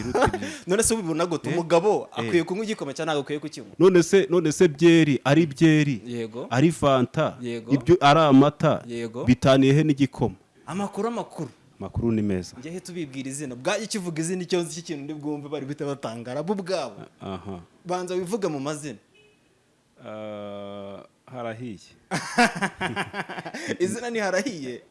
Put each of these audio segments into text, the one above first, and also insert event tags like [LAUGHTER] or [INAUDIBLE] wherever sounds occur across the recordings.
ugira uti [LAUGHS] none se ubibona gute? Umugabo akwiye kunywa igikoma cyangwa ntabwo akwiye kukinywa? None se none se byeri ari byeri. Yego. ari fanta. Yego. ibyo ari amata. Yego. bitaniye he n'igikoma? Amakuru amakuru. Amakuru ni meza. Njyehe tubibwira izina. Bwajya kivuga izina icyo nzi cy'ikintu ndi bwumve bari guhita batangara bo ubwabo. Aha. Banza wivuge mu mazina. Ah, harahiye. [LAUGHS] Izina ntiharahiye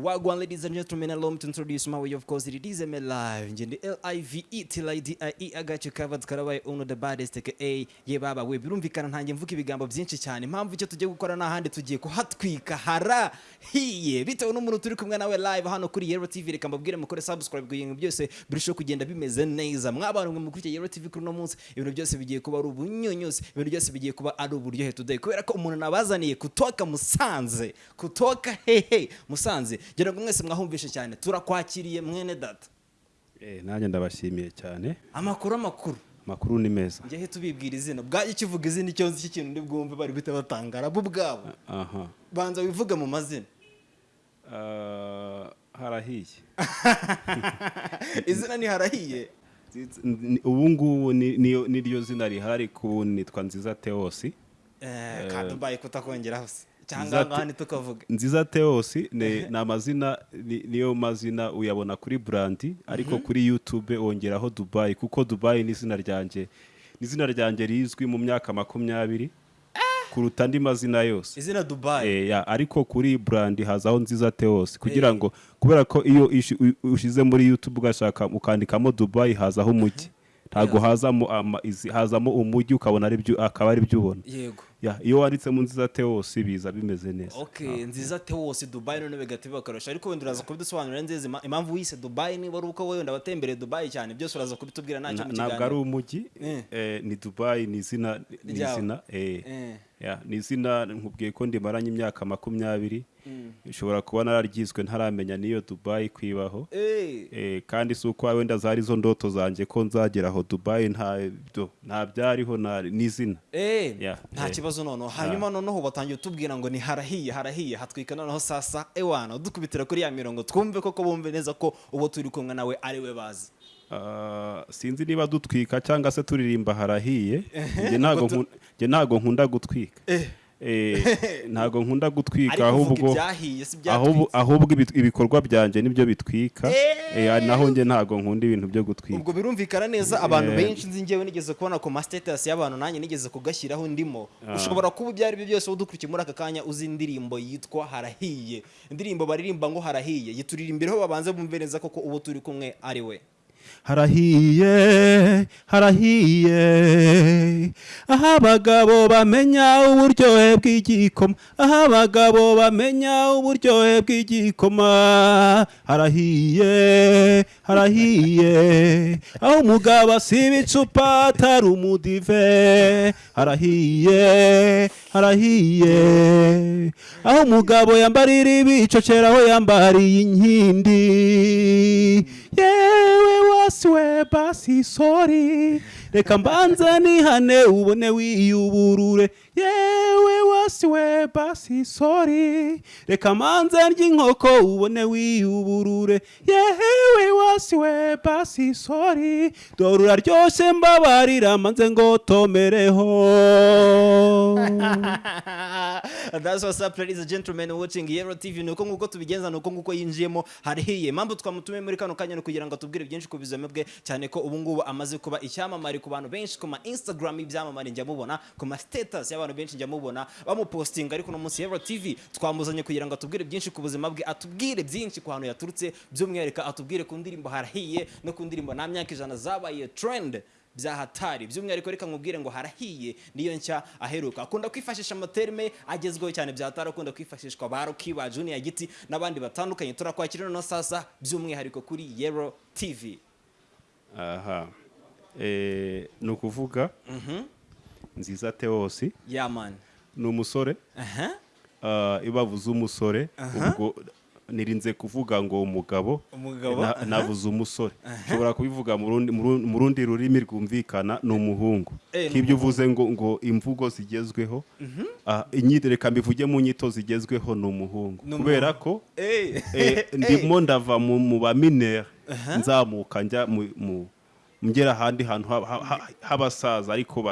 Wagwan ladies and gentlemen, allow me to introduce my way. Of course it is ML live. Njye L-I-V-E till I-D-I-E I got you covered karabaye uno the baddest aka ye baba we. Birumvikana ntange mvuga ibigambo byinshi cyane. Impamvu icyo tugiye gukora n'ahandi tugiye kuhatwika. Harahiye bitewe n'umuntu turi kumwe nawe live hano kuri Yero TV reka mbabwire mukore subscribe kugira byose birusheho kugenda bimeze neza. Mwabantu mwe mukurikiye Yero TV kuri uno munsi ibintu byose bigiye kuba ari ubunyunyuzi ibintu byose bigiye kuba ari uburyohe today. Kubera ko umuntu nabazaniye kutoka Musanze kutoka hehe Musanze ngira ngo mwese mwahumvishe cyane. Turakwakiriye mwene data. Eh, nanjye ndabashimiye cyane. Amakuru amakuru. Amakuru ni meza. Njyehe tubibwira izina. Bwajya kivuga izina icyo nzi cy'ikintu ndi bwumve bari guhita batangara? Bo ubwabo. Aha. Banza wivuge mu mazina. Ah, harahiye. [LAUGHS] Izina Ni- ubu ngubu ni- niryo zina rihari ku nitwa nziza teosi Eh, kandi mbaye kutakongeraho se. Cyangwa ntitukavuge nziza teosi ni amazina ni- niyo mazina uyabona kuri burandi ariko kuri yutube wongeraho dubayi kuko dubayi ni izina ryanjye ni izina ryanjye rizwi mu myaka makumyabiri kuruta andi mazina yose. Izina dubayi Eh, ya, ariko kuri burandi hazaho nziza teosi kugira ngo kubera ko iyo ushize muri yutube ugashaka ukandikamo dubayi hazaho umujyi ntabwo hazamo umujyi ukabona ari byo akaba ari byo ubona. Yego. Ya, iyo wanditsemo nziza teosi biza bimeze neza. Okay nziza tewosi dubayi none bigahita bibakarusha ariko wenda uraza kubidusobanurira nziza impamvu wise dubayi niba ari uko wenda watembereye dubayi cyane byose uraza kubitubwira ntacyo Na- mu ntabwo ari kiganiro. umujyi Eh. eh, ni dubayi ni izina ni izina eh. Ni izina nkubwiye ko ndimaranye imyaka makumyabiri. Ushobora kuba nararyizwe ntaramenya n'iyo dubayi kwibaho Eh, Eh, kandi si uko wenda zari zo ndoto zanjye ko nzagera aho dubayi nta byariho ni izina. Eh, nta kibazo noneho. Hanyuma noneho batangiye utubwira ngo ni harahiye harahiye. Hatwika noneho sasa ewana udukubitira kuri ya mirongo. Twumve koko bumve neza ko uwo turi kumwe nawe ari we bazi. Ah, sinzi niba dutwika cyangwa se turirimba harahiye. Njye ntago nkunda gutwika. Eh, ntago nkunda gutwika ahubwo ahubwo ibikorwa byanjye ni byo bitwika. Eh. Naho njye ntago nkunda ibintu byo gutwika. Ubwo birumvikana neza abantu Eh. benshi nzi njyewe nigeze kubona ku ma status y'abantu nanjye nigeze kugashyiraho ndimo. Ushobora kuba ibyo ari byo byose udukurikiye muri aka kanya uzi indirimbo yitwa harahiye. Indirimbo baririmba ngo harahiye. Yituririmbiraho babanze bumve neza koko uwo turi kumwe ari we. Harahiye harahiye. Aho abagabo bamenya uburyohe bw'igikoma. Aho abagabo bamenya uburyohe bw'igikoma. Harahiye harahiye. Aho umugabo asiba icupa atari umudive. Harahiye harahiye aho umugabo yambarira ibicocera aho yambariye inkindi. Yewe wasiwe basi sori reka mbanza nihane ubone wiyuburure. Yewe wasiwe basi sori reka mbanza ry'inkoko ubone wiyuburure. Yewe wasiwe basi sori dore uraryoshye mbabarira manze ngo tomereho [LAUGHS] That's what's up ladies and gentlemen watching Yero TV nuko nguko tubigenza nuko nguko yinjiyemo harihiye impamvu twamutumiye muri kano kanya kugira ngo atubwire byinshi ku buzima bwe cyane ko ubu ngubu amaze kuba icyamamare ku bantu benshi ku ma Instagram y'ibyamamare njya mubona ku ma status y'abantu benshi njya mubona bamupostinga ariko no munsi Yero TV twamuzanye kugira ngo atubwire byinshi ku buzima bwe atubwire byinshi ku hantu yaturutse by'umwihariko atubwire ku ndirimbo harahiye no ku ndirimbo nta myaka ijana zabaye trend bya hatari by'umwihariko reka nkubwire ngo harahiye niyo nshya aheruka. Akunda kwifashisha amaterme agezweho cyane bya hatari akunda kwifashishwa ba Rocky ba Junior Giti n'abandi batandukanye. Turakwakira no sasa by'umwihariko kuri Yero TV aha. Eh, ni ukuvuga nziza teosi yeah man. Ni umusore. Ah, iyo bavuze umusore ubwo nirinze kuvuga ngo umugabo Umugabo, na- aha. navuze umusore nshobora kubivuga mu rundi- rurimi rwumvikana ni umuhungu. Eh, nk'ibyo uvuze ngo ngo imvugo zigezweho inyito reka mbivuge mu nyito zigezweho ni umuhungu. Kubera ko Eh. eh, ndimo ndava mu baminere nzamuka njya mu ngera ahandi hantu ha- ha- ha- h'abasaza ariko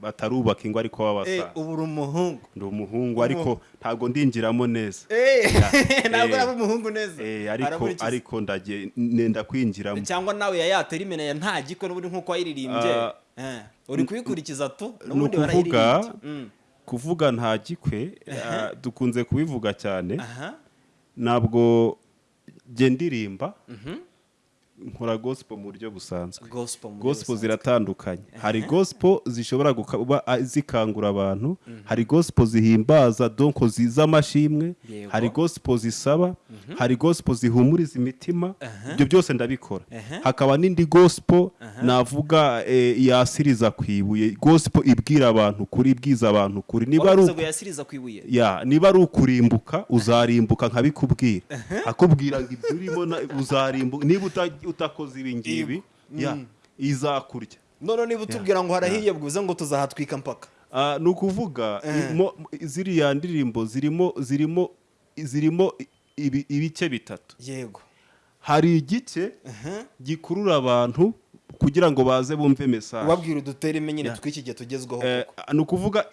batarubaka ingo ariko Eh, b'abasaza. Ubu uri umuhungu. Ndi umuhungu ariko ntabwo ndinjiramo neza. Eh, [LAUGHS] ntabwo Eh. araba umuhungu neza. Eh, ariko ndagiye nenda kwinjiramo. Cyangwa nawe yayatera imena ya nta gikwe n'ubundi nk'uko wayiririmbye Ah, Eh, uri kuyikurikiza tu? ni n'ubundi ukuvuga barayiririmbye Mm. kuvuga nta gikwe ah, dukunze kubivuga cyane. Ntabwo jye ndirimba. Nkora gospel mu buryo busanzwe. Gospel ziratandukanye. Hari gospel zishobora kuba zikangura abantu. Hari gospel zihimbaza donko ziza amashimwe Yego. hari gospel zisaba. Hari gospel zihumuriza imitima. Ibyo byose ndabikora. Hakaba n'indi gospel navuga eh, yasiriza ku ibuye. Gospel ibwira abantu kuri ibwiza abantu kuri niba ari wavuze uku- ngo yasiriza ku ibuye? Ya niba ari ukurimbuka uzarimbuka nkabikubwira. Akubwira ngo ibyo urimo uzarimbuka. Niba uta- utakoze ibi ngibi ya izakurya. None niba utubwira ngo harahiye bwiza ngo tuzahatwika mpaka. Ah, ni ukuvuga imo- ziriya ndirimbo zirimo zirimo zirimo ibi- ibice bitatu. Yego. Hari igice gikurura abantu kugira ngo baze bumve mesaje ubabwira udutere nyine tw'iki gihe tugezweho Eh, ni ukuvuga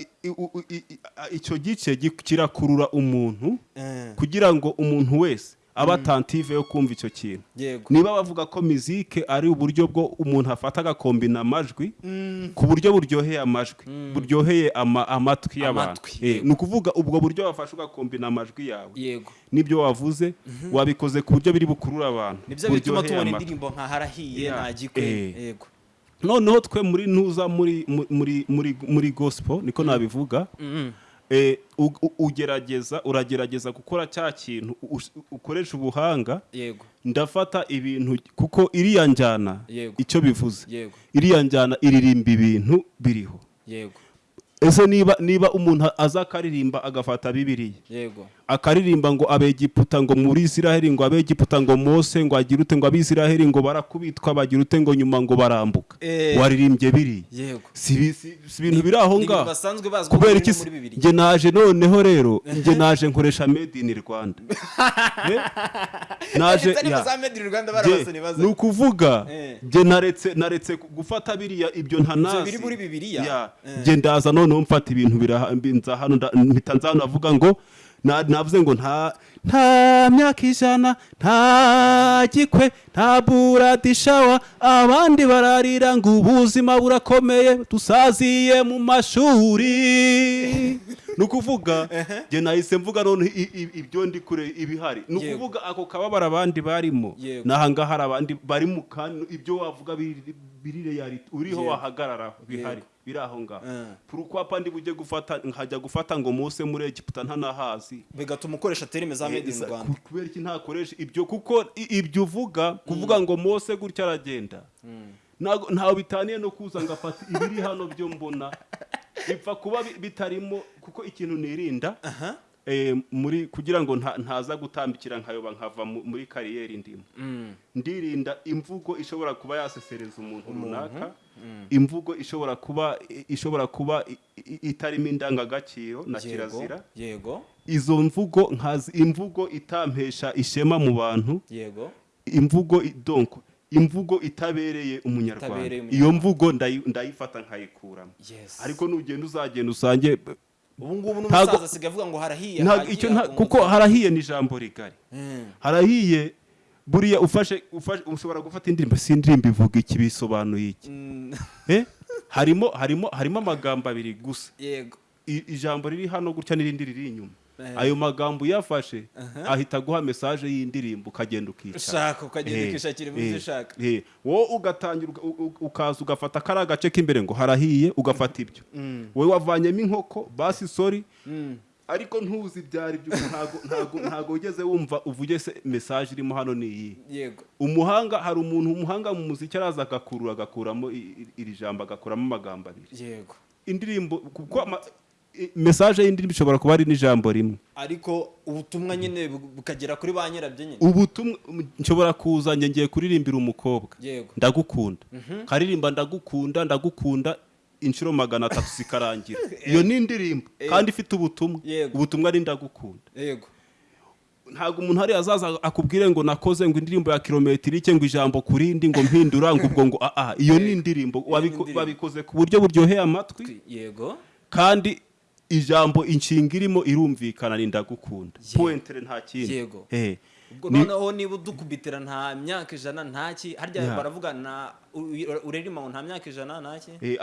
icyo gice gi- kirakurura umuntu Eh, kugira ngo umuntu wese abe atantive yo kumva icyo kintu. Niba bavuga ko mizike ari uburyo bwo umuntu afata agakombina amajwi ku buryo buryoheye amajwi buryoheye ama- amatwi y'abantu. Eh, ni ukuvuga ubwo buryo wafashe ugakombina amajwi yawe. N'ibyo wavuze wabikoze ku buryo biri bukurura abantu. Nibyo bituma buryoheye tubona indirimbo nka harahiye nta gikwe Eh. yego. Noneho twe muri ntuza muri muri muri muri gospel niko nabivuga. Mhm. eh, u- u- ugerageza uragerageza gukora cya kintu ukoresha ubuhanga. Yego. Ndafata ibintu kuko iriya njyana icyo bivuze. Yego. Iriya njyana iririmba ibintu biriho. Yego. Ese niba niba umuntu aza akaririmba agafata bibiriya yego. Akaririmba ngo abegiputa ngo muri isiraheli ngo abegiputa ngo mose ngo agire ute ngo abisiraheli ngo barakubitwa bagira ute ngo nyuma ngo barambuka. Eh. waririmbye yego. Si bi- si- si ibintu biri aho ngaho kubera iki njye naje noneho rero [LAUGHS] njye naje nkoresha made in rwanda. Eh? naje ni ukuvuga Eh. njye naretse naretse gufata biriya ibyo ntanazi biri njye ndaza noneho mfata ibintu biraha- nza hano mpita nza hano avuga ngo navuze ngo nta nta myaka ijana nta gikwe nta buradishawa abandi bararira ngo ubuzima burakomeye dusaziye mu mashuri. Ni ukuvuga njye nahise mvuga none ibyo ndi kure ibihari. Ni ukuvuga ako kababara abandi barimo. N'ahangaha hari abandi bari mu kantu ibyo wavuga biri- biri reality uriho wahagarara bihari. Biri aho ngaho Eh. purukwapa ndi bujye gufata nkajya gufata ngo mose muri egiputa ntanahazi bigatuma ukoresha terime za Made in Rwanda ku- kubera iki ntakoresha ibyo? Kuko ibyo uvuga kuvuga ngo mose gutya aragenda. Ntago- ntawe bitaniye no kuza ngo afate ibiri hano byo mbona. Bipfa kuba bi- bitarimo kuko ikintu nirinda eh, muri kugira ngo nta- ntaza gutambikira nkayoba nkava mu- muri kariyeri ndimo. Ndirinda imvugo ishobora kuba yasesereza umuntu? runaka. Imvugo ishobora kuba ishobora kuba itarimo indangagaciro na kirazira. yego. Izo mvugo nkazi imvugo itampesha ishema mu bantu. Yego. Imvugo donc imvugo itabereye umunyarwanda. Iyo mvugo ndayi- ndayifata nkayikuramo. Ariko nugenda uzagenda usange ubu ngubu n'umusaza asigaye avuga ngo harahiye kuko harahiye ni ijambo rigari. Mm. harahiye buriya ufashe ufashe ushobora gufata indirimbo si indirimbo ivuga iki bisobanuye iki? Mm. Eh? harimo harimo harimo amagambo abiri gusa. Yego. Ijambo riri hano gutya n'irindi riri inyuma. Eh. ayo magambo uyafashe ahita aguha mesaje y'indirimbo ukagenda ukicara ushaka ukagenda Eh, ukishakira ibyo ushaka. wowe ugatangira ukaza ugafata kariya gace k'imbere ngo harahiye ugafata ibyo. Wowe wavanyemo inkoko basi sori Mm. Ariko ntuzi ibyari byo. Ntago ntago ntago wigeze wumva uvuge se mesaje irimo hano ni iyi yego. Umuhanga hari umuntu umuhanga mu muziki araza agakurura agakuramo iri jambo agakuramo amagambo abiri. Yego. Indirimbo kuko message y'indirimbo ishobora kuba ari n'ijambo rimwe. Ariko ubutumwa nyine bu- bukagera kuri ba nyirabyo nyine. Ubutumwa nshobora kuza ngiye kuririmbira umukobwa. Ndagukunda. Karirimba ndagukunda ndagukunda inshuro magana atatu [LAUGHS] zikarangira. Iyo ni indirimbo kandi ifite ubutumwa. Ubutumwa ni ndagukunda. Yego. Ntabwo umuntu hari azaza akubwire ngo nakoze ngo indirimbo ya kilometero ike ngo ijambo ku rindi ngo mpindura ngo ubwo ngo aha iyo ni indirimbo. Wabiko- indirimbo. babikoze ku buryo buryoheye amatwi. Yego. Kandi ijambo inshinga irimo irumvikana ni ndagukunda. Pointere nta kindi. Yego. Eh. ubwo noneho niba udukubitira nta myaka ijana ntaki harya Ya. baravuga urerima nta myaka ijana ntaki Eh,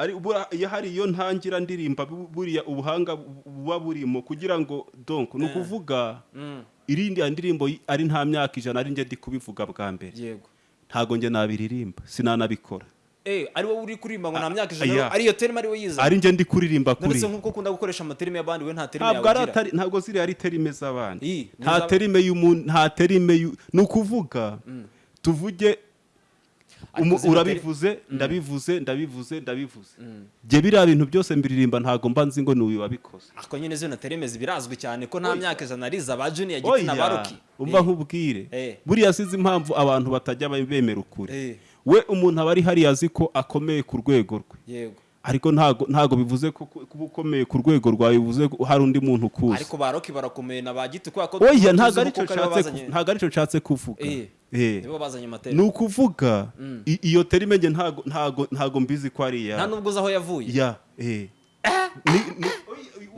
iyo hari iyo ntangira ndirimba bu- buriya ubuhanga bu- buba burimo kugira ngo donc ni ukuvuga Mm, irindi ndirimbo ari nta myaka ijana ari njye ndi kubivuga bwa mbere. Ntago njye nabiririmba sinanabikora. Eh, ari wowe uri kuririmba ngo nta myaka ya. ijana ari iyo terima ari we yize. Ari njye ndi kuririmba kuri. ndetse nk'uko ukunda gukoresha amaterime y'abandi we nta terime ari yawe ntabwo ziriya ari terime z'abandi nta iz'aba- terime y'umuntu nta terime ni ukuvuga tuvuge Ariko umu- zino urabivuze ndabivuze ndabivuze ndabivuze. Jye biriya bintu byose mbiririmba ntabwo mba nzi ngo ni uyu wabikoze. Ako nyine zino terime birazwi cyane ko nta myaka ijana ari iza ba junior giti na ba oya. roki umva nkubwire. Eh. buriya sizi impamvu abantu batajya bemera ukuri Eh. We umuntu aba ari hariya azi ko akomeye ku rwego rwe. Yego. Ariko ntago ntago bivuze ko ku- kuba ukomeye ku rwego rwawe bivuze ko hari undi muntu ukuzi ariko ba roki barakomeye na ba giti kubera ko oya ntago ari cyo nshatse bazanye- ku- ntago ari cyo nshatse kuvuga. Eh. Eh. ni ukuvuga i- iyo terime ntago ntago ntago mbizi ko ari nta nubwo uzi aho yavuye? Ya eh.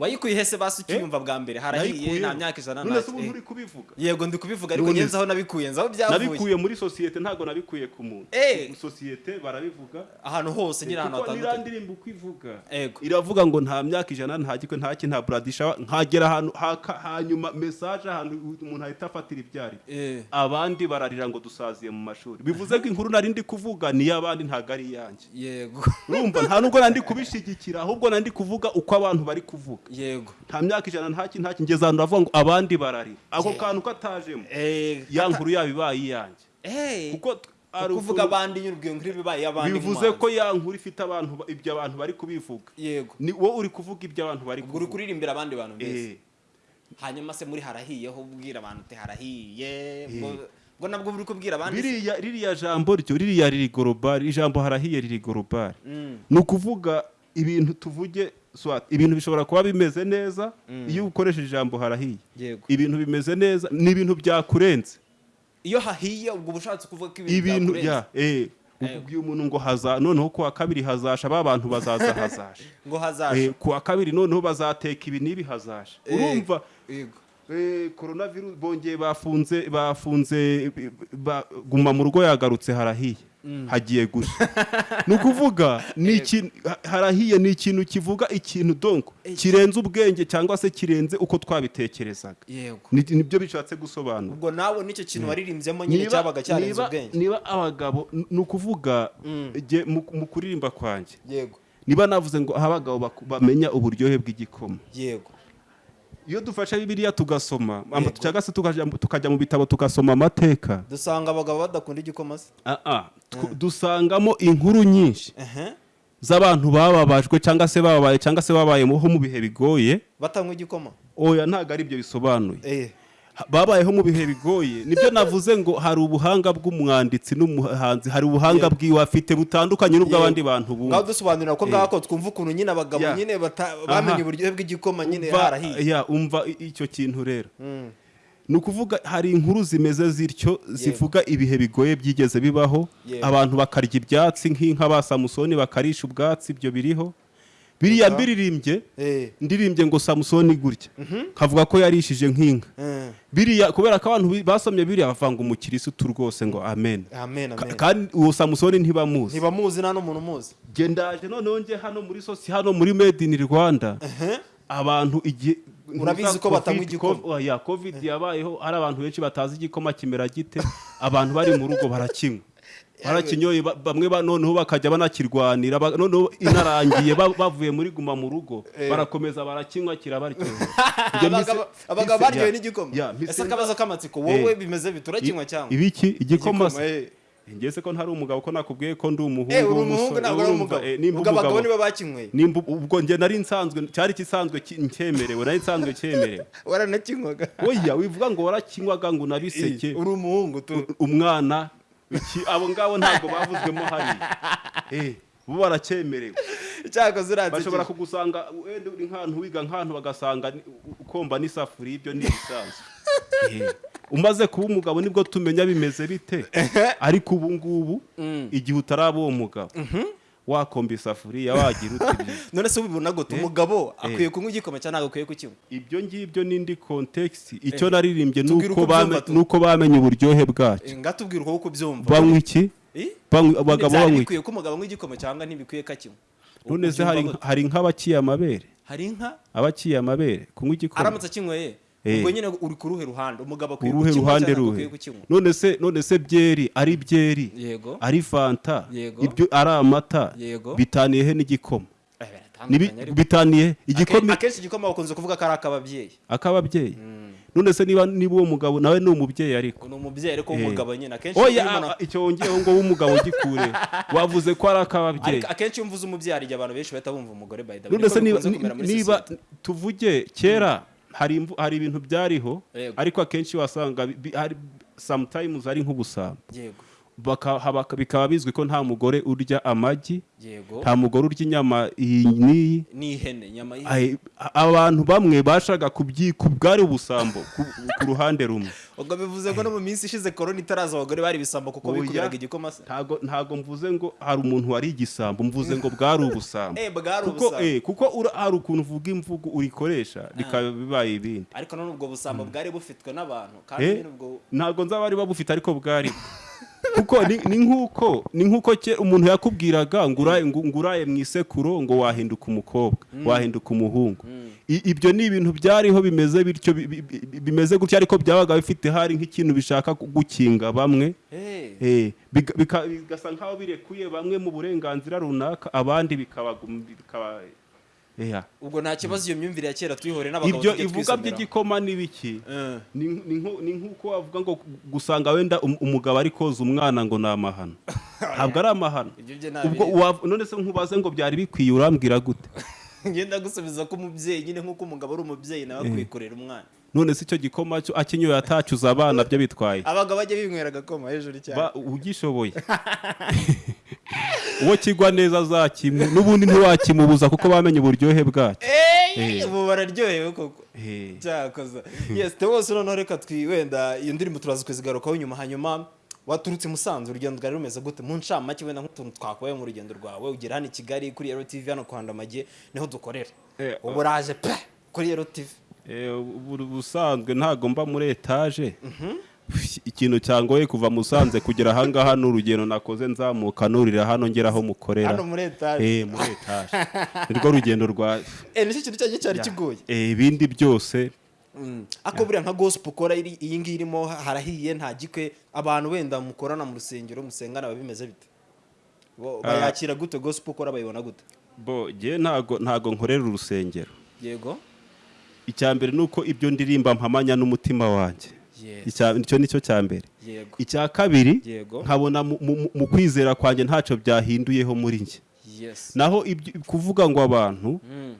Wayikuye hese basi ukiyumva bwa mbere. Harahiye nta myaka ijana none se eh. nturi kubivuga. Yego ndi kubivuga ariko ngenzi se- aho nabikuye nzi aho byavuye nabikuye muri sosiyete ntago nabikuye ku muntu. Eh. sosiyete barabivuga. Ahantu hose nyine ahantu kuko hatandukanye. ndirimbo uko ivuga. Ego. iravuga ngo nta myaka ijana nta gikwe nta ki nta buradisha nkagera ahantu hanyuma mesaje ahantu umuntu ahita afatira ibyari Eh. abandi bararira ngo dusaziye mu mashuri. Bivuze ko inkuru nari ndi kuvuga ni iy'abandi ntabwo ari iyanjye. Yego. Urumva? Nta nubwo nandi kubishyigikira ahubwo nandi kuvuga uko abantu bari kuvuga. Yego. Nta myaka ijana nta ki nta ki. Ngeze ahantu bavuga ngo abandi bararira ako kantu katajemo. Eh, ya nkuru yaba ibaye iyanjye. Eh, kuko kuvuga abandi nyine ubwo nkuru bibaye abandi bivuze ko ya nkuru ifite abantu ba- ibyo abantu bari kubivuga. Yego. Ni wowe uri kuvuga ibyo abantu bari ubwo uri kuvuga kuririmbira abandi bantu beza Eh, hanyuma se muri harahiyeho ubwira abantu uti harahiye? Ngo- nabwo uri kubwira abandi se? biriya ririya jambo ryo ririya riri gorobari ijambo harahiye riri gorobari Mm, ni ukuvuga ibintu tuvuge ibintu bishobora kuba bimeze neza iyo ukoresheje ijambo harahiye. Ibintu bimeze neza ni ibintu byakurenze. Iyo hahiye ubwo ushatse kuvuga ko ibintu byakurenze. ya eh ubwiye umuntu ngo haza noneho ku wa kabiri hazasha ba bantu bazaza hazasha. [LAUGHS] Ngo hazaje Eh, ku wa kabiri noneho bazateka ibi n'ibi hazasha. Eh, urumva? Yego Eh, coronavirus bongeye bafunze bafunze ba- guma mu rugo yagarutse harahiye. Hagiye gushya [LAUGHS] ni ukuvuga ni ikintu ha- harahiye ni ikintu kivuga ikintu donko. Kirenze ubwenge cyangwa se kirenze uko twabitekerezaga. Nibyo bishatse gusobanura. Ubwo nawe ni cyo kintu waririmbyemo nyine cyabaga cyarenze ubwenge. niba abagabo ni ukuvuga jye mu kuririmba kwanjye. Yego. Niba navuze ngo aho abagabo bamenya uburyohe bw'igikoma. Yego. Iyo dufashe bibiliya tugasoma cyangwa se tukajya mu- bitabo tugasoma amateka. Dusanga abagabo badakunda igikoma se ah, ah, tw- dusangamo inkuru nyinshi. Z'abantu bababajwe cyangwa se bababaye cyangwa se babayeho mu bihe bigoye. Batanywa igikoma. Oya ntabwo ari byo bisobanuye. Eh. Babayeho mu bihe bigoye. Nibyo navuze ngo hari ubuhanga bw'umwanditsi n'umuhanzi hari ubuhanga bwiwe afite butandukanye n'ubw'abandi bantu ngaho bumva. Dusobanurira ko ngako twumva ukuntu nyine abagabo nyine bamenye uburyohe bw'igikoma nyine harahiye. ya umva icyo kintu rero. Mm. ni ukuvuga hari inkuru zimeze zityo zivuga ibihe bigoye byigeze bibaho. Abantu bakarya ibyatsi nk'inka ba samusoni bakarisha ubwatsi ibyo biriho. Biriya mbiririmbye eh. ndirimbye ngo samusoni gutya. Kavuga ko yarishije nk'inka. Eh. biriya kubera ko abantu basomye biriya bavanga umukirisitu rwose ngo amen. Amen Ka- amen. kandi uwo samusoni ntibamuzi. Ntibamuzi nta n'umuntu umuzi. Jye ndaje noneho njye hano muri sosi hano muri made in rwanda. Abantu igihe Urabizi ko batanywa igikoma? Covid- oya, covid yabayeho hari abantu benshi batazi igikoma kimera gite. Abantu bari mu rugo barakinywa barakinyoye ba- bamwe ba- noneho bakajya banakirwanira ba- noneho inarangiye ba- bavuye muri guma mu rugo barakomeza barakinywa kirabaryohera [LAUGHS] abagabo baryohewe n'igikoma. ese akabazo k'amatsiko? Wowe Eh. bimeze bite? Urakinywa cyangwa? ibiki? Igikoma se? Eh. ngeze ko ntari umugabo ko nakubwiye ko ndi umuhungu Eh, uri umuhungu w'umusore, ntabwo ari umugabo. eh, abagabo nibo bakinyweye nimba ubwo njye nari nsanzwe cyari kisanzwe ki- cyemerewe nari nsanzwe cyemerewe. [LAUGHS] Waranakinywaga oya wivuga ngo warakinywaga ngo unabiseke uri umuhungu tu. Umwana abo ngabo ntabwo bavuzwemo hariya. Eh, bo baracyemerewe bashobora kugusanga wenda uri nk'ahantu wiga nk'ahantu bagasanga ukomba n'isafuriya. Ibyo ni ibisanzwe. Eh, umaze kuba umugabo ni bwo tumenya bimeze bite? Ariko ubu ngubu igihe utaraba uwo mugabo. Wakomba isafuriya wagira uti [LAUGHS] none se ubibona gute? Umugabo akwiye kunywa igikoma cyangwa ntabwo akwiye kukinywa ibyo ngibyo n'indi kontekisi icyo naririmbye nuko bamenye uburyohe bwacyo. Eh, ngatubwira uko ubyumva. Banywa iki? Eh? Abagabo banywa iki? ko umugabo anywa igikoma cyangwa ntibikwiye ko akinywa none se hari nk'abaciye amabere. Hari inka abaciye amabere. Kunywa igikoma. Aramutse akinyweye? Eh. Ubwo nyine uri ku ruhe ruhande? Umugabo akwiye kukinywa cyangwa akwiye kukinywa. None se none se byeri ari byeri? Yego. Ari fanta? Yego. ibyo ari amata? Yego. bitaniye he n'igikoma? Eh, bitaniye igikoma? Akenshi igikoma bakunze kuvuga ko ari ak'ababyeyi. Ak'ababyeyi. None se niba niba uwo mugabo nawe ni umubyeyi ariko? Ni umubyeyi ariko Eh. w'umugabo nyine. Akenshi oya icyo wongeyeho ngo w'umugabo gikure [LAUGHS] wavuze ko ari ak'ababyeyi. Akenshi iyo mvuze umubyeyi hari igihe abantu benshi bahita bumva umugore way. None se niba tuvuge kera hari ibintu byariho ariko akenshi wasanga sometimes ari nk'ubusambo. Bikaba bizwi ko nta mugore urya amagi nta mugore urya inyama iyi n'iyi. Abantu bamwe bashaka kubyika bwari ubusambo ku, ku ruhande rumwe. [LAUGHS] ubwo bivuze ko no mu minsi ishize korona itaraza abagore bari ibisambo kuko bikubiraga igikoma se? ntago ntago mvuze ngo hari umuntu wari igisambo. Mvuze ngo bwari ubusambo. [LAUGHS] Eh bwari kuko ubusambo. eh, kuko hari ukuntu uvuga imvugo urikoresha bikaba bibaye ibindi. Ariko none ubwo busambo bwari bufitwe n'abantu kandi Eh, nyine ubwo ntabwo nzaba bari babufite ariko bwari [LAUGHS] kuko ni nk'uko ni nk'uko umuntu yakubwiraga ngo uraye ngo ngo uraye mu isekuro ngo wahinduka umukobwa wahinduka umuhungu. I- ibyo ni ibintu byariho bimeze bityo bi- bi- bi- bimeze gutya ariko byabaga bifite hari nk'ikintu bishaka gukinga bamwe. Eh. Eh, bigasa nk'aho birekuye bamwe mu burenganzira runaka abandi bikaba ubwo nta kibazo iyo myumvire ya kera tuyihore n'abagabo ibyo tujye ivuga twisomera. by'igikoma ni biki? Eh. ni nk'uko wavuga ngo gusanga wenda um- umugabo ari koza umwana ngo ni amahano. [LAUGHS] Ntabwo ari amahano. None se nkubaze ngo byari bikwiye urambwira gute? [LAUGHS] Ngenda gusubiza ko umubyeyi nyine nk'uko umugabo ari umubyeyi nawe akwiye kurera umwana. None se icyo gikoma cyo akinyoye atacyuza abana byo bitwaye. Abagabo bajya binywera agakoma hejuru cyane. Ugishoboye. [LAUGHS] uwo kigwa neza azakimu n'ubundi ntiwakimubuza kuko bamenye uburyohe bwacyo. Eh, ubu bararyohewe koko. Eh. cyakoze. Yes te wose noneho reka twi wenda iyo ndirimbo turaza kuzigarukaho nyuma hanyuma waturutse musanze urugendo rwari rumeze gute? Mu ncamake wenda nk'utuntu twakubaye mu rugendo rwawe ugera hano i kigali kuri ero tv hano kwa ndamage ni ho dukorera. Eh, ubu uraje pe! Kuri ero ubu- ubusanzwe ntabwo mba muri etaje ikintu cyangoye kuva musanze kugera ahangaha ni urugendo nakoze nzamuka nurira hano ngera aho mukorera. Hano muri etaje Eh, muri etaje nirwo rugendo rwa [LAUGHS] eh ni cyo kintu cyanjye cyari kigoye Eh, ibindi byose. Mm. ako buriya nka gospel ukora iyi ngiyi irimo harahiye nta gikwe. Abantu wenda mukorana mu rusengero musengana biba bimeze bite? Bo- bayakira gute? Gospel ukora bayibona gute? Bo jye ntago ntago nkorera urusengero. Yego. Icya mbere ni uko ibyo ndirimba mpamanya n'umutima wanjye. Icyo ni cyo cya mbere. Icya kabiri nkabona mu- kwizera kwanjye ntacyo byahinduyeho muri njye. Naho kuvuga ngo abantu Mm.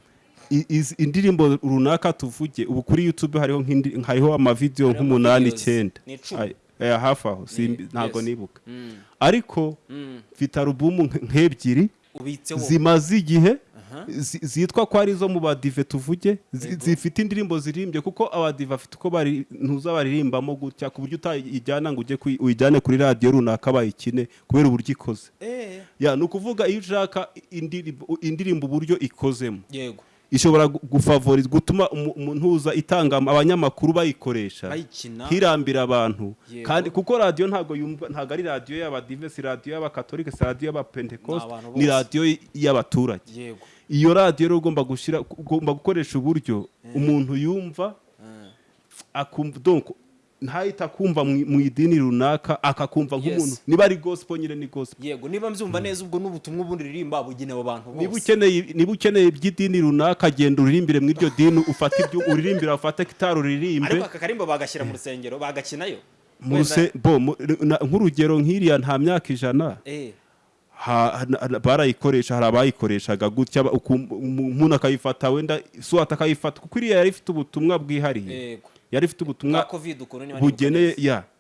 izi- indirimbo runaka tuvuge ubu kuri youtube hariho amavidewo nk'umunani icyenda. Hafi aho ntabwo nibuka. Mm. ariko Mm. mfite alubumu nk- nk'ebyiri zimaze igihe zitwa ko ari izo mu badive tuvuge zi- zifite indirimbo zirimbye kuko abadive bafite uko bari ntuza baririmbamo gutya ku buryo utayijyana ngo ujye uyijyane kuri radiyo runaka bayikine kubera uburyo ikoze. Eh. Ni ukuvuga iyo ushaka indirimbo uburyo ikozemo. Yego. Ishobora gu- gufavoriza gutuma uza itanga abanyamakuru bayikoresha. Hirambira abantu. Kandi kuko radiyo ntabwo yumva ntabwo ari radiyo y'abadive si radiyo y'abakatolike si radiyo y'abapentekoste Ni radiyo y'abaturage. Iyo radiyo rero ugomba gushyira ugomba gukoresha uburyo umuntu yumva Ah. akumva ntahita akumva mu idini runaka akakumva nk'umuntu. Niba ari gospel nyine ni gospel. Yego niba mbyumva neza ubwo n'ubutumwa ubundi ririmba bugenewe abantu bose. Niba ukeneye iby'idini runaka genda uririmbire mu iryo dini ufate ibyo uririmbira ufate gitari uririmbe ariko aka karimbo bagashyira mu rusengero bagakinayo. Nk'urugero nk'iriya nta myaka ijana. Eh, barayikoresha hari abayikoreshaga gutya umuntu akayifata wenda suwata akayifata kuko iriya yari ifite ubutumwa bwihariye. Yari ifite ubutumwa bugeneye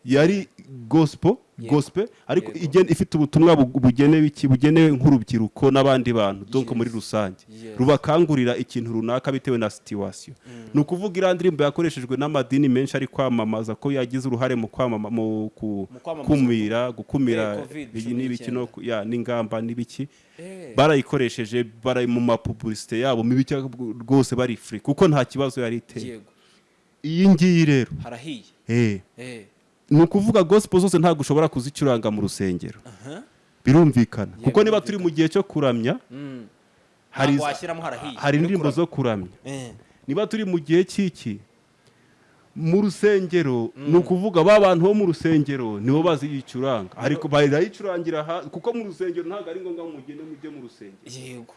yari gospel Yego. gospel ariko ifite ubutumwa bu- bugenewe iki? Bugenewe nk'urubyiruko n'abandi bantu Yes. muri rusange. Rubakangurira ikintu runaka bitewe na situation. Ni ukuvuga iriya ndirimbo yakoreshejwe n'amadini menshi ari kwamamaza ko yagize uruhare mu kwamama mu ku- Mu kwamamaza. kumira gukumira Eh, n'ibiki n'ingamba n'ibiki. Eh, barayikoresheje bari mu mapubulisite yabo mu biki rwose bari free kuko nta kibazo yari iteye. Iyi ngiyi rero. Harahiye. Eh. Eh, ni ukuvuga gospel zose ntabwo ushobora kuzicuranga mu rusengero. Birumvikana. Kuko niba turi mu gihe cyo kuramya Mm. hari indirimbo zo kuramya. Eh, niba turi mu gihe cy'iki mu rusengero ni ukuvuga ba bantu bo mu rusengero nibo baziyicuranga. Ariko barayicurangira kuko mu rusengero ntabwo ari ngombwa ngo mugende mujye mu rusengero. Yego.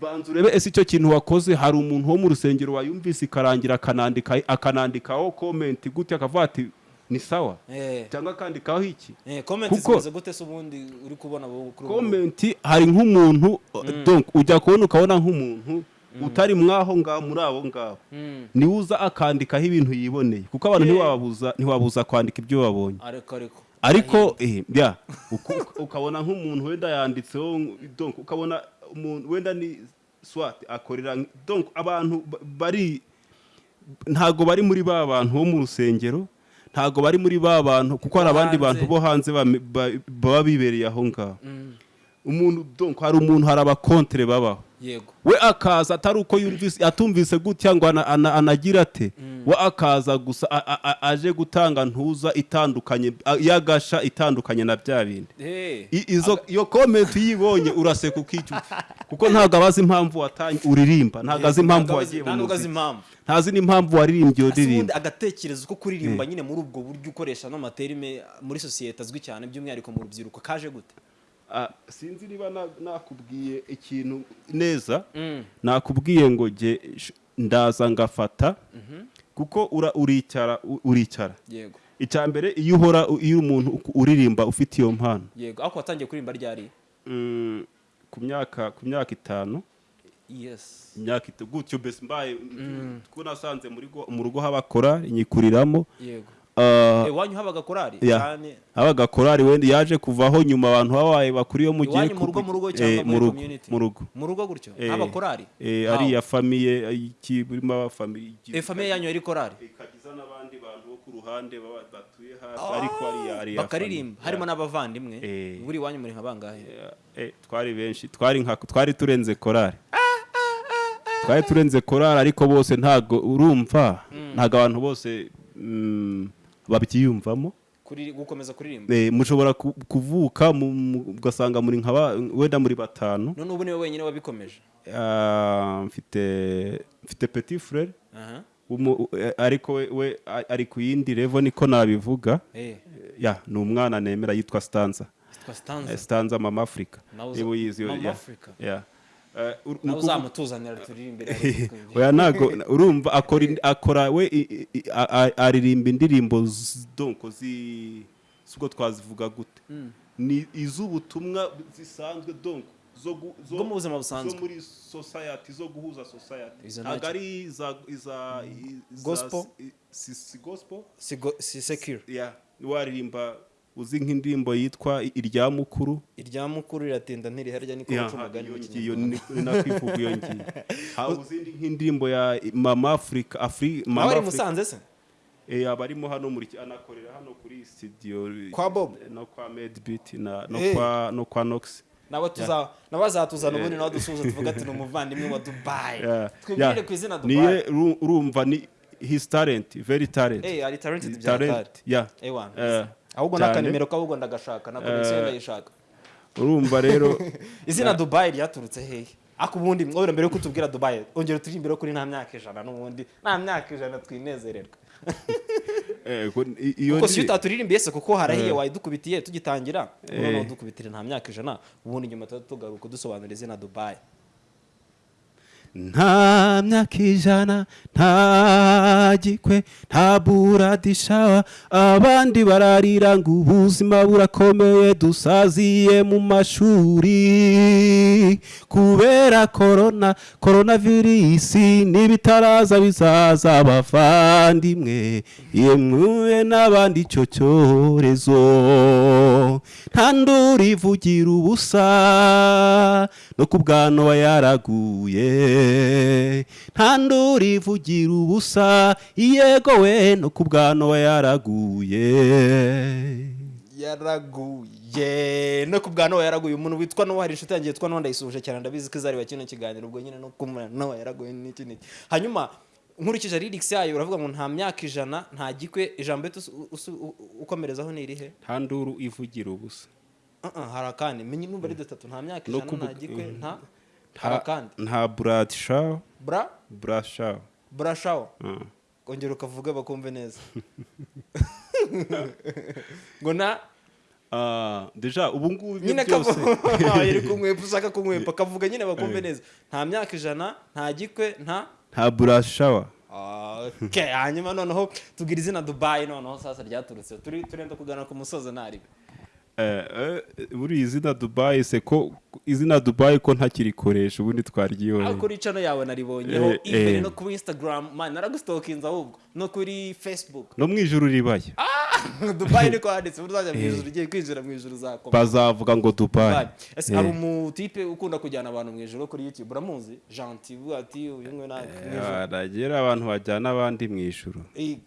Banza urebe ese icyo kintu wakoze? Hari umuntu wo mu rusengero wayumvise ikarangira akanandika akanandikaho komenti gutya akavuga ati ni sawa. Eh, cyangwa akandikaho iki? Eh, gute komenti hari nk'umuntu donc ujya kubona ukabona nk'umuntu utari mwaho ngaho muri abo ngabo Mm. ni we uza akandikaho ibintu yiboneye. Kuko abantu Eh. ntiwabuza kwandika ibyo babonye ariko eh, ukabona nk'umuntu wenda yanditseho ukabona umuntu wenda ni swat akorera donc abantu ba- bari ntago bari muri ba bantu bo mu rusengero ntago bari muri ba bantu kuko hari abandi bantu bo hanze baba bibereye aho ngaho Mm. umuntu donc hari umuntu hari abakontere babaho we akaza atari uko atumvise gutya ngo ana- ana- anagira ate we akaza gusa aje gutanga ntuza itandukanye y'agasha itandukanye na bya bindi. Eh, iyo komenti uyibonye uraseka ukica kuko ntabwo abazi impamvu uririmba. Ntabwo azi impamvu wagiye mu muziki. ntazi n'impamvu waririmbye iyo ndirimbo agatekerezo ko kuririmba nyine muri ubwo buryo ukoresha n'amaterime muri sosiyete azwi cyane by'umwihariko mu rubyiruko kaje gute? Sinzi niba na- nakubwiye ikintu neza. Mm. nakubwiye ngo jye ndaza ngafata. Kuko ura- uricara uricara. Yego. Icya mbere iyo uhora iyo umuntu uririmba ufite iyo mpano. Yego. Ariko watangiye kuririmba ryari? Mm, ku myaka ku myaka itanu. Yes. Imyaka gutyo mbese mbaye kuko nasanze mu rugo habakora inyikuriramo yego. Ah, iwanyu habaga korari ya. cyane. habaga korari wenda yaje kuvaho nyuma abantu babaye bakuriye mu gihe iwanyu mu rugo mu rugo Eh, cyangwa mu rugo mu rugo. Mu rugo gutyo? Eh, haba korari eh, How? ariya famiye burimo abafamiye Eh, famiye yanyu yari korari ikagiza n'abandi bantu bo ku ruhande batuye hafi ariko ariya ariya bakaririmba. harimo n'abavandimwe? Eh. buri iwanyu muri nka bangahe? Eh, twari benshi. Twari nka twari turenze korari twari turenze korari ariko bose ntago urumva. Ntago abantu bose mm, babyiyumvamo kuri gukomeza kuririmba. Eh, mushobora ku- kuvuka ugasanga muri nka wenda muri batanu. None ubu ni we wenyine wabikomeje. Ah, mfite mfite petit frere aha. Umu- eh, ariko we, ari ku yindi level niko nabivuga. Eh. Ya ni umwana nemera yitwa stanza. Yitwa stanza. Eh, mama uza- niba uyizi ya, Eh, uzamutuzanira turirimbire [LAUGHS] oya ntago urumva akora we aririmba indirimbo z- donc zi sibwo twazivuga gute? Ni iz'ubutumwa zisanzwe donc zo mu buzima busanzwe. muri society zo guhuza society. Ntabwo ari iza iza Gospel? si gospel? Si secure. Waririmba uzi nk'indirimbo yitwa irya mukuru? Irya mukuru riratinda ntiriharya niko baca umugani mu iyo kinyarwanda? nakwivuga iyo ngiyo. [LAUGHS] Haba uzindi nk'indirimbo ya mama nawe mama ari musanze se? Eh abarimo hano muri anakorera hano kuri studio Kwa Bob? no kwa no Eh. kwa no kwa Nox. Nawe tuza nawe azatuzana ubundi nawe dusuhuza tuvuga ati ni umuvandimwe wa dubayi twibwire ku izina niye dubayi uru- urumva ni his talent very talent. Eh ari talented bya talent yeah Eh, ahubwo n'akanimero k'ahubwo ndagashaka na konegisiyo Eh. ndayishaka urumva rero. [LAUGHS] Izina dubayi ryaturutse hehe? Ako ubundi mwobera mbere yuko utubwira dubayi ongera uturi imbere kuri nta myaka ijana n'ubundi. Nta myaka ijana twinezererwa. [LAUGHS] Eh, kuko si ndi- utaturirimiye se kuko harahiye wayidukubitiye tugitangira? Noneho dukubitire nta myaka ijana. Ubundi nyuma tuba tugaruka dusobanura izina dubayi nta myaka ijana nta gikwe nta buradishawa abandi bararira ngo ubuzima burakomeye dusaziye mu mashuri. Kubera korona korona virisi n'ibitaraza bizaza abavandimwe yemwe n'abandi icyo cyorezo. Nta ivugira ubusa no ku bwano yaraguye. Nta nduru ivugira ubusa yego we no ku bwano yaraguye. Yaraguye no ku bwa nowa yaraguye. Umuntu witwa nowa hari inshuti yanjye yitwa nowa ndayisuhuje cyane. Ndabizi ko izareba kino kiganiro ubwo nyine no kumva nowa yaraguye n'iki n'iki hanyuma nkurikije lyrics yayo uravuga ngo nta myaka ijana nta gikwe ijambo ukomerezaho ni irihe? Nta nduru ivugira ubusa. Uh -uh, hari akandi. Menye numva ari dutatu. Nta myaka ijana nta gikwe nta hari akandi nta buradishawa bra? Burashawa brashawo ongera ukavuga bakumve neza. [LAUGHS] Ngo na? Ah, deja ubu ngubu nyine byose kavuga [LAUGHS] yari kumwepa ushaka kumwepa. Kavuga nyine bakumve neza. Nta myaka ijana nta gikwe nta? Nta burashawa hanyuma noneho tubwira izina dubayi noneho sasa ryaturutse. Turi turenda kugana ku musozo ntaribe Eh, eh, muri iyi zina dubayi se ko izina dubayi ko ntakirikoresha ubundi aho twaryiyoye kuri cano yawe naribonyeho Eh, imbere eh. no kuri instagram man naragustokinze ahubwo no kuri facebook. No mu ijuru ribaya [LAUGHS] dubayi [LAUGHS] niko handitse ubu uzajya mu ijuru ugiye kwinjira mu ijuru uzakoma bazavuga ngo dubayi Dubai. ese hari umutipe ukunda kujyana abantu mu ijoro kuri youtube uramuzi? Gentil uvuga ati uyu nguyu nta mu ijuru nagira abantu bajyana abandi mu ijuru. [LAUGHS] Eh,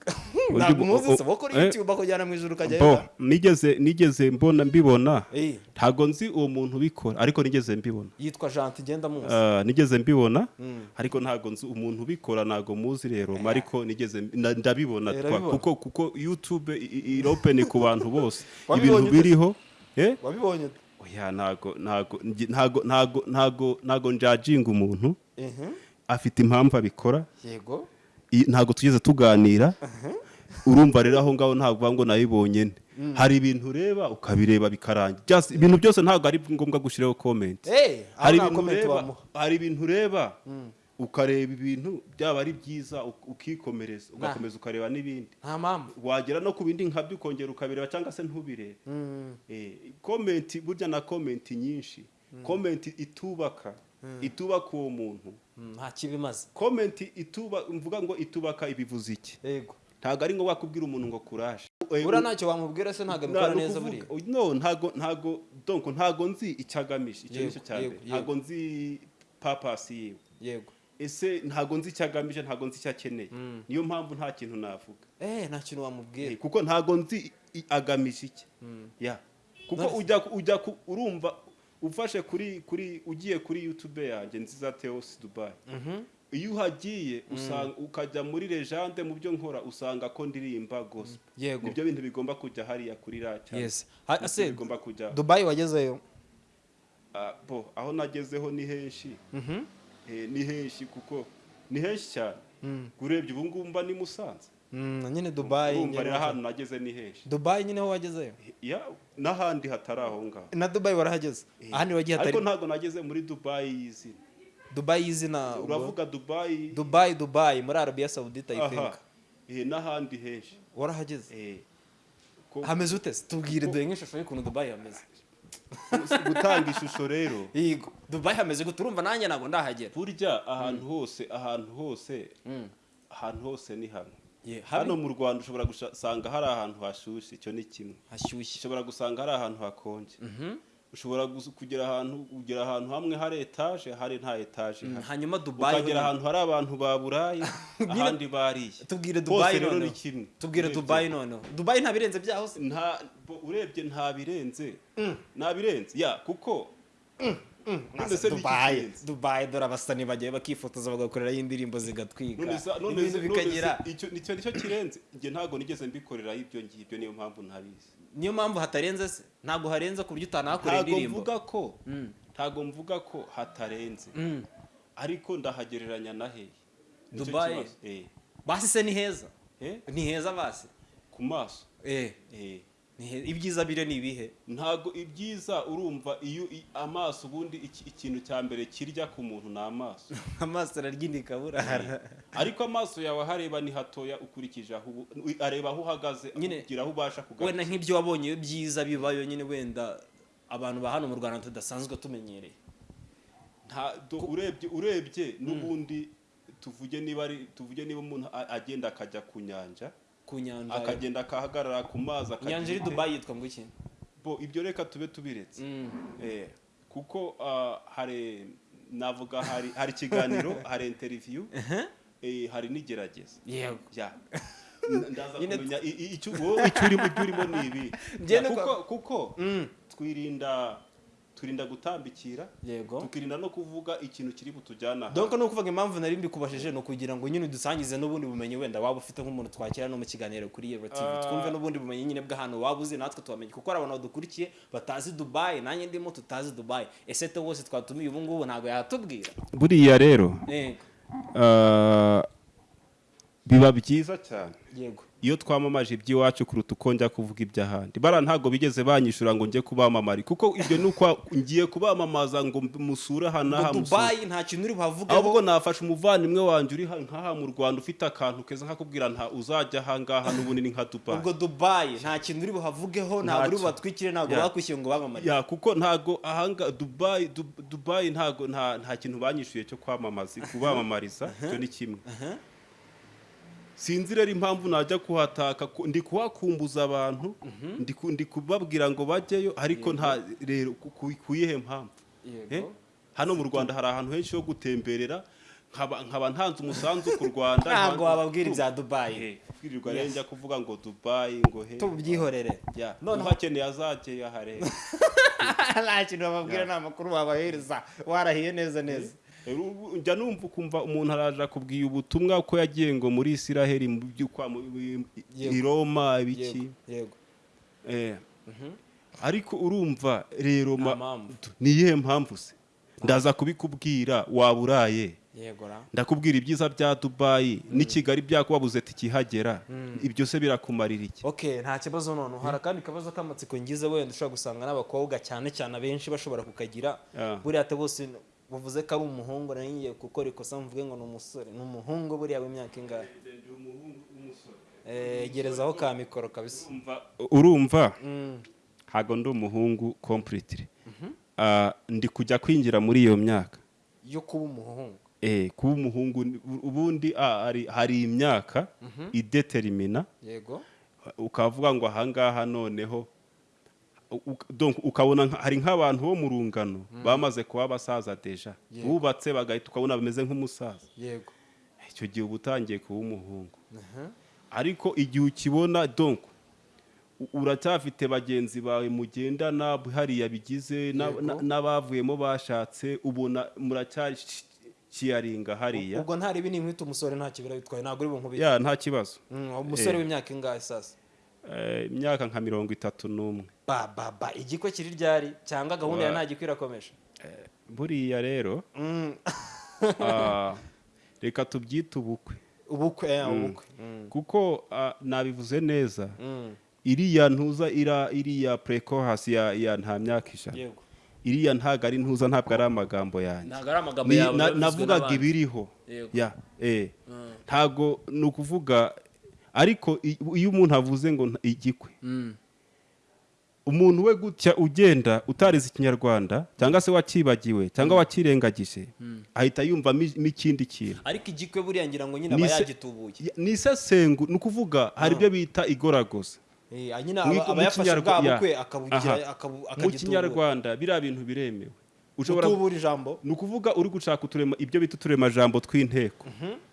ntabwo umuzi se wo kuri Eh. youtube bakujyana mu ijuru ukajyayo nigeze nigeze mbona mbibona. Eh, ntago nzi uwo muntu ubikora ariko nigeze mbibona. Yitwa gentil genda muzi nigeze mbibona ariko ntago nzi umuntu ubikora ntago muzi rero ariko nigeze ndabibona Eh, urabibona? kuko kuko i- iropeni ku bantu bose. [LAUGHS] Ibintu biriho eh? Wabibonye oya ntago ntago ntago ntago ntago njajinga umuntu. Mhm. afite impamvu abikora. Yego. Ntago tugeze tuganira. Urumva rero aho ngaho ntabwo ngo nayibonye nde hari ibintu ureba ukabireba bikarangira. Ibintu byose ntabwo ari ngombwa gushyiraho comment. Eh, hari ibintu ureba ureba ukareba ibintu byaba ari byiza uk- ukikomereza ugakomeza ukareba n'ibindi. Wagera no ku bindi nkabyo ukongera ukabireba cyangwa se ntubirebe. Eh, komenti burya na komenti nyinshi. Komenti itubaka. Itubaka uwo muntu. Nta kibi imaze. Komenti ituba mvuga ngo itubaka ibivuze iki? Ntabwo ari ngombwa kubwira umuntu ngo kuraje. Buriya ntacyo wamubwira se ntabwo abikora neza buriya? no ntago ntago donc ntago nzi icyo agamije icyo ni cyo cya mbere. ntago nzi papasi yiwe. Yego. Ese ntago nzi icyo agamije ntago nzi icyo akeneye. Niyo mpamvu nta kintu navuga. Eh nta kintu wamubwira. Eh, kuko ntago nzi agamije iki. Ya. Kuko ujya ujya urumva ufashe kuri kuri ugiye kuri youtube yanjye nziza Theos Dubai. Iyo uhagiye usanga ukajya muri legende mu byo nkora usanga ko ndirimba gospel. Yego. ni byo bintu bigomba kujya hariya kuri ase bigomba kujya dubayi wagezeyo? Ah, aho nagezeho ni henshi. Eh, ni henshi kuko ni henshi cyane. Urebye ubu ngubu mba ni Musanze. Mm, nyine dubayi nyine- ahantu nageze ni henshi. Dubayi nyine ho wagezeyo? Ya n'ahandi hatari aho ngaho. Na dubayi warahageze? Ahandi wagiye hatari ariko ntabwo nageze muri dubayi y'izina dubayi y'izina ubwo- uravuga dubayi dubayi dubayi muri arabiya sawudita think. Eh, n'ahandi henshi. Warahageze Eh, hameze ute tubwire duhe nk'ishusho y'ukuntu dubayi hameze. Gutanga ishusho rero. Yego dubayi hameze gute? Urumva nanjye ntabwo ndahagera. Burya ahantu hose ahantu hose ahantu hose ni hamwe. Hano mu rwanda ushobora gusanga hari ahantu hashyushye icyo ni kimwe. Hashyushye. Ushobora gusanga hari ahantu hakonje. Ushobora kugera ahantu kugera ahantu hamwe hari etaje hari nta etaje ihari. hanyuma dubayi ukagera ahantu hari abantu baburaye [LAUGHS] ahandi bariye tubwire dubayi rero ni noneho kimwe. Tubwire dubayi noneho dubayi nta birenze byaho se urebye nta birenze nta birenze ya kuko dubayi kirenze? dubayi dore abasani bagiye bakifotoza bagakoreraho indirimbo zigatwika. Ibintu bikagira icyo ni cyo ni cyo kirenze. Njye ntabwo nigeze mbikoreraho ibyo ngibyo niyo mpamvu ntabizi. Niyo mpamvu hatarenze se ntabwo harenze ku buryo utanahakorera indirimbo mvuga ko ntabwo mvuga ko hatarenze. Mm. ariko ndahagereranya na hehe kibazo. Eh. basi se ni heza. Eh? ni heza basi. Ku maso? Eh. Ibyiza bire ni ibihe? Ntago ibyiza urumva iyo amaso ubundi iki- ikintu cya mbere kirya ku muntu ni amaso. [LAUGHS] Amaso ararya indi kaburara ariko amaso yawe ahareba ni hatoya ukurikije aho areba aho uhagaze kugira aho ubasha wenda kugarukira nk'ibyo wabonye byiza bibayo nyine wenda abantu ba hano mu rwanda tudasanzwe tumenyereye. Urebye urebye n'ubundi tuvuge niba ari tuvuge niba umuntu agenda akajya ku nyanja ku nyanja akagenda akahagarara ku mazi inyanja iri dubayi yitwa ngo iki? Bo ibyo reka tube tubiretse. Mm. Eh, kuko ah, hari navuga hari ikiganiro [LAUGHS] hari interview eh, hari n'igerageza yego. [LAUGHS] Ndaza kumenya icyo urimo ni ibi. Kuko Mm. twirinda turinda gutambikira yego. tukirinda no kuvuga ikintu kiri butujyana donc ni ukuvuga impamvu nari mbikubashije ni ukugira ngo nyine udusangize n'ubundi bumenyi wenda waba ufite nk'umuntu twakira no mu kiganiro kuri Yero TV Ah. twumve n'ubundi bumenyi nyine bw'ahantu waba uzi natwe tubamenye. Kuko hari abantu badukurikiye batazi Dubai nanjye ndimo tutazi Dubai. Ese te wose twatumiye ubu ngubu ntabwo yatubwira. Buriya rero yego. ah, biba byiza cyane. Yego. Iyo twamamaje iby'iwacu kuruta uko njya kuvuga iby'ahandi. Bara ntabwo bigeze banyishyura ngo njye kubamamari kuko ibyo ni uko ngiye kubamamaza ngo musure aha n'aha Dubai nta kintu uri buhavugeho. Ahubwo nafashe umuvandimwe wanjye uri ha- nk'aha mu rwanda ufite akantu keza nkakubwira nta uzajya aha ngaha n'ubundi ni nka dubayi ubwo Dubai nta kintu uri buhavugeho ntabwo uri bubatwikire ntabwo bakwishyuye ngo bamamare. Ya kuko ntago ahanga dubayi Dub- dubayi ntago nta nta kintu banyishyuye cyo kwamamaza kubamamariza icyo ni kimwe. Sinzi rero impamvu najya kuhataka ku- ndi kuhakumbuza abantu ndi ku- ndi kubabwira ngo bajyeyo ariko nta rero ku- ku- ku yihe mpamvu Eh? hano mu rwanda hari ahantu henshi ho gutemberera nkaba ntanze umusanzu ku rwanda [LAUGHS] ntabwo nta- wababwira ibya Dubai. Eh, kwirirwa rero njya kuvuga ngo dubayi ngo he? Tubyihorere. Uhakeneye azajyeyo ahareba [LAUGHS] nta kintu bababwira nta makuru wabahereza. Warahiye neza neza. Ru- njya numva ukumva umuntu araje akubwiye ubutumwa ko yagiye ngo muri isiraheli mu by'ukwa mu- i- roma ibiki? Eh. ariko urumva rero ni iyihe mpamvu se? Ndaza kubikubwira waba uraye? Ndakubwira ibyiza bya dubayi n'i kigali byakubabuze tikihagera ibyo se birakumarira iki? Okay nta kibazo none hari akandi kabazo k'amatsiko ngize wenda ushobora gusanga n'abakobwa cyane cyane abenshi bashobora kukagira. Ah. buriya bose bavuze ko ari umuhungu nari ngiye gukora ikosa mvuge ngo ni umusore. Ni umuhungu buriya w'imyaka ingahe? Eh, gerezaho ka mikoro kabisa. Urumva- urumva Mm, ndi umuhungu completely. Ah, ndi kujya kwinjira muri iyo myaka. Yo kuba umuhungu. Eh, kuba umuhungu ubundi ah, hari, imyaka ideterimina yego. Ukavuga ngo ahangaha noneho ukabona hari nk'abantu bo mu rungano bamaze kuba abasaza deja. Bubatse bagahita ukabona bameze nk'umusaza. Yego. Icyo gihe uba utangiye kuba umuhungu. Ariko igihe ukibona donc u- uracyafite bagenzi bawe mugendana hariya bigize n'abavuyemo bashatse ubona muracyakiyaringa hariya. Ubwo ntari ibi nkwita umusore nta kibira bitwaye ntabwo uri bunkubite ya nta kibazo. Mm, umusore Eh. w'imyaka ingahe sasa? Imyaka nka mirongo itatu n'umwe. Ba ba ba igiko kiri ryari? Cyangwa gahunda ya Wa- nta giko irakomeje buriya rero Mm. [LAUGHS] ah, [LAUGHS] reka tubyite ubukwe. Ubukwe eh, ubukwe. Mm. kuko ah, nabivuze neza Mm. iriya ntuza ira iriya precohasi ya, ya nta myaka ijana. Yego. Iriya ntago ari ntuza ntabwo ari amagambo yanjye. Ntabwo navugaga ibiriho. Eh. Mm. ntago ni ukuvuga ariko iyo umuntu avuze ngo igikwe. Mm. umuntu we gutya ugenda utarize ikinyarwanda cyangwa se wakibagiwe cyangwa wakirengagije ahita yumvamo i- n'ikindi kintu. Ariko igikwe buriya ngira ngo nyine aba yagitubuye. Ya- ni isesengu ni ukuvuga hari ibyo bita igoragoza. Aba yafashe mu kinyarwanda biriya bintu biremewe. Ushobora utubura ijambo. Ni ukuvuga uri gushaka uturema ibyo bita uturemajambo tw'inteko.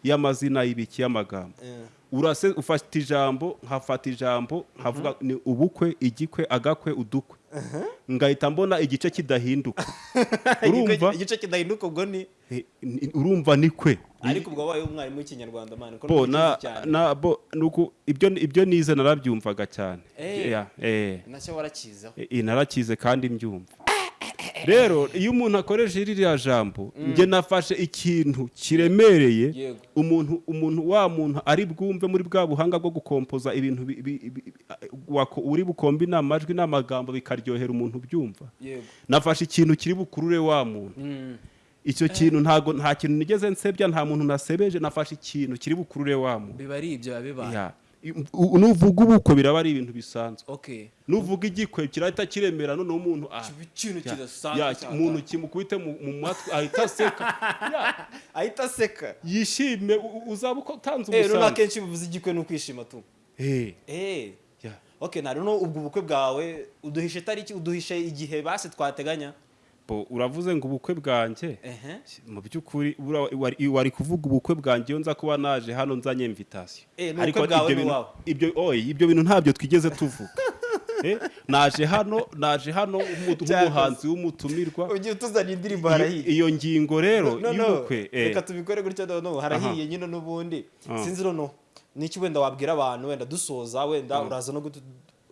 Y'amazina y'ibiki y'amagambo. Eh. Urase ufata ijambo nkafata ijambo nkavuga ni ubukwe igikwe agakwe udukwe. Ngahita mbona igice kidahinduka. [LAUGHS] Urumva? igice kidahinduka ubwo ni? Eh, ni- urumva ni kwe. Ariko ubwo wabaye umwarimu w'ikinyarwanda mani ko bo nuko ibyo ibyo nize narabyumvaga cyane. Eh. Eh. Nacyo warakizeho. Eh, narakize kandi mbyumva. Rero iyo umuntu akoresha ririya jambo njye nafashe ikintu kiremereye umuntu umuntu wa muntu ari bwumve muri bwa buhanga bwo gukompoza ibintu uri bukombe n'amajwi n'amagambo bikaryohera umuntu ubyumva. Nafashe ikintu kiri bukurure wa muntu. Mm. icyo kintu ntago nta kintu nigeze nsebya nta muntu nasebeje nafashe ikintu kiri bukurure wa muntu. Biba ari ibyo biba bibaye. Nuvuga ubukwe biraba ari ibintu bisanzwe. Nuvuga igikwe kirahita kiremera noneho umuntu umuntu kimukubite mu matwi ahita aseka. [LAUGHS] Ahita aseka. Yishime uzaba uko utanze eh rero umusanzu akenshi bivuze igikwe ni ukwishima tu. Eh, eh. Na rero ubwo bukwe bwawe uduhishe tariki uduhishe igihe basi twateganya. Uravuze ngo ubukwe bwanjye? Mu by'ukuri wari- kuvuga ubukwe bwanjye iyo nza kuba naje hano nzanye invitation. Eh, bwawe ibyo bintu- ntabyo twigeze tuvuga. Eh, naje hano naje hano nk'umu- nk'umuhanzi w'umutumirwa. Ugiye utuzana indirimbo harahiye. Iyo ngingo rero y'ubukwe eh, reka tubikore gutya noneho harahiye nyine n'ubundi. Ah. sinzi noneho n'iki wenda wabwira abantu wenda dusoza wenda uraza no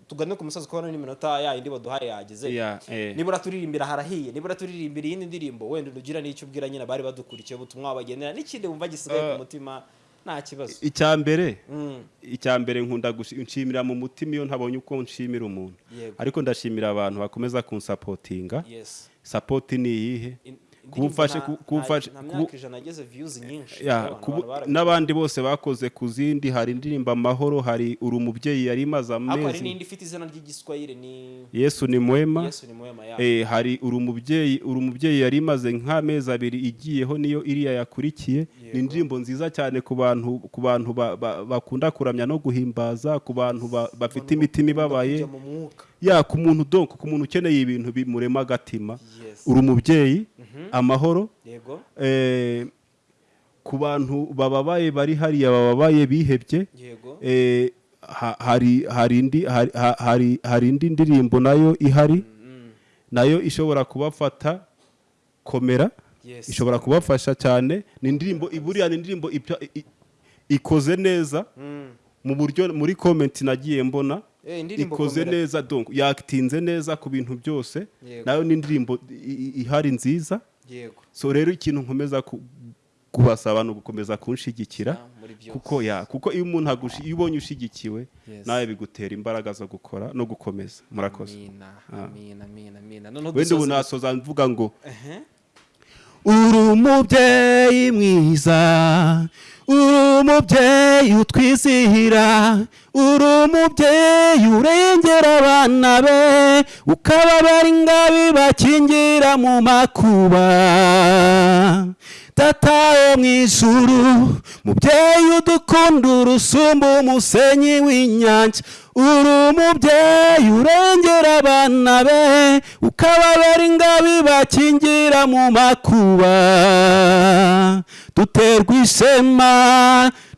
tugane ku musozi kubona n'iminota ya yindi baduhaye yageze. Ya, eh. nibura turirimbira harahiye nibura turirimbira iyindi ndirimbo wenda ugira n'icyo ubwira nyine abari badukurikiye ubutumwa wabagenera n'ikindi wumva gisigaye ku mutima nta kibazo. Icya mbere Mm. icya mbere nkunda gushi- nshimira mu mutima iyo ntabonye uko nshimira umuntu. Ariko ndashimira abantu bakomeza kunsapotinga. Sapoti ni iyihe? In- kuba ufashe indirimbo ku- kuba nta- ufashe nta kuba- myaka ijana ageze views nyinshi. Ya, abantu- kubu- abantu barabikunze. n'abandi bose bakoze ku zindi hari indirimbo amahoro hari uri umubyeyi yari imaze amezi. yesu ni mwema. Eh, hari uri umubyeyi uri umubyeyi yari imaze nk'amezi abiri igiyeho niyo iriya yakurikiye. Ni indirimbo nziza cyane ku bantu ku bantu ba- ba- bakunda kuramya no guhimbaza ku bantu ba- bafite imitima ibabaye. Ya ku muntu donc ku muntu ukeneye ibintu bimurema agatima uri umubyeyi amahoro yego. eh, ku bantu bababaye bari hariya bababaye bihebye eh, ha- hari hari indi hari- ha- hari hari indi ndirimbo na yo ihari na yo ishobora kubafata komera ishobora kubafasha cyane. Ni indirimbo buriya ni indirimbo ikoze neza Mm. mu buryo muri comment nagiye mbona ikoze komera. neza donc yakitinze neza ku bintu byose. Nayo ni indirimbo i- i- ihari nziza. So rero ikintu nkomeza ku- kubasaba ni ugukomeza kunshigikira Ah, kuko ya kuko iyo umuntu agushi iyo ubonye ushigikiwe nawe bigutera imbaraga zo gukora no gukomeza. Murakoze. Noneho wenda ubu nasoza mvuga ngo. Uri umubyeyi mwiza uri umubyeyi utwizihira uri umubyeyi urengera abana be ukababara ingabi bakingira mu makuba. Data wo mu ijuru mubyeyi udukunda urusumba umusenyi w'inyanja. Uri umubyeyi urengera abana be ukababara ingabi bakingira mu makuba duterwa ishema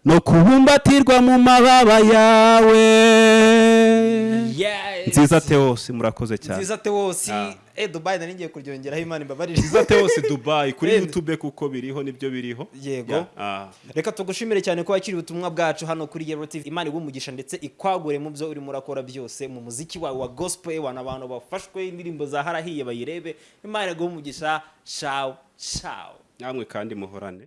no kubumbatirwa mu mababa yawe. Nziza teose murakoze cyane. Nziza tewosi Ah. eh dubai nari ngiye kuryongeraho imana imbabarire. Nziza teose dubayi kuri Eh. youtube kuko biriho ni byo biriho. Yego. Ah. reka tugushimire cyane ko wakiriye ubutumwa bwacu hano kuri Yellow TV imana igumugisha ndetse ikwagure mu byo urimo urakora byose mu muziki wawe wa gospel ewana abantu bafashwe indirimbo za harahiye bayirebe. Imana igumugisha shaw shaw namwe kandi muhorane.